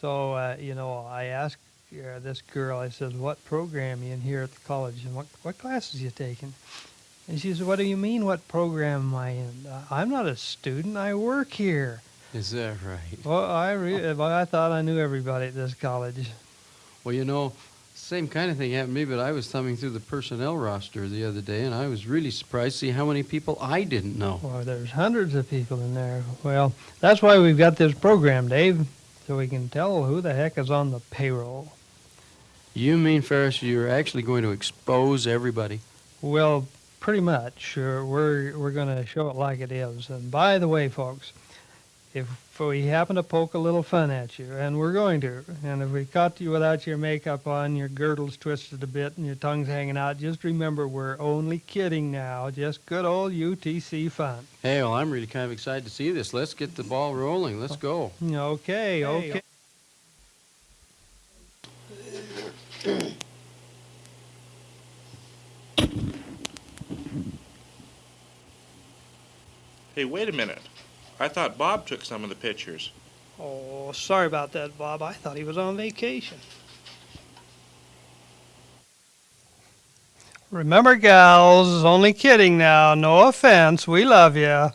So, uh, you know, I asked uh, this girl, I said, what program you in here at the college and what, what classes you taking? And she said, what do you mean, what program am I in? Uh, I'm not a student, I work here. Is that right? Well, I, re- well, I thought I knew everybody at this college. Well, you know, same kind of thing happened to me, but I was thumbing through the personnel roster the other day, and I was really surprised to see how many people I didn't know. Well, there's hundreds of people in there. Well, that's why we've got this program, Dave, so we can tell who the heck is on the payroll. You mean, Ferris, you're actually going to expose everybody? Well, pretty much. Uh, we're we're going to show it like it is. And by the way, folks, if we happen to poke a little fun at you, and we're going to, and if we caught you without your makeup on, your girdle's twisted a bit, and your tongue's hanging out, just remember we're only kidding now. Just good old UTC fun. Hey, well, I'm really kind of excited to see this. Let's get the ball rolling. Let's go. Okay, okay. Hey, wait a minute. I thought Bob took some of the pictures. Oh, sorry about that, Bob. I thought he was on vacation. Remember, gals, only kidding now. No offense. We love you.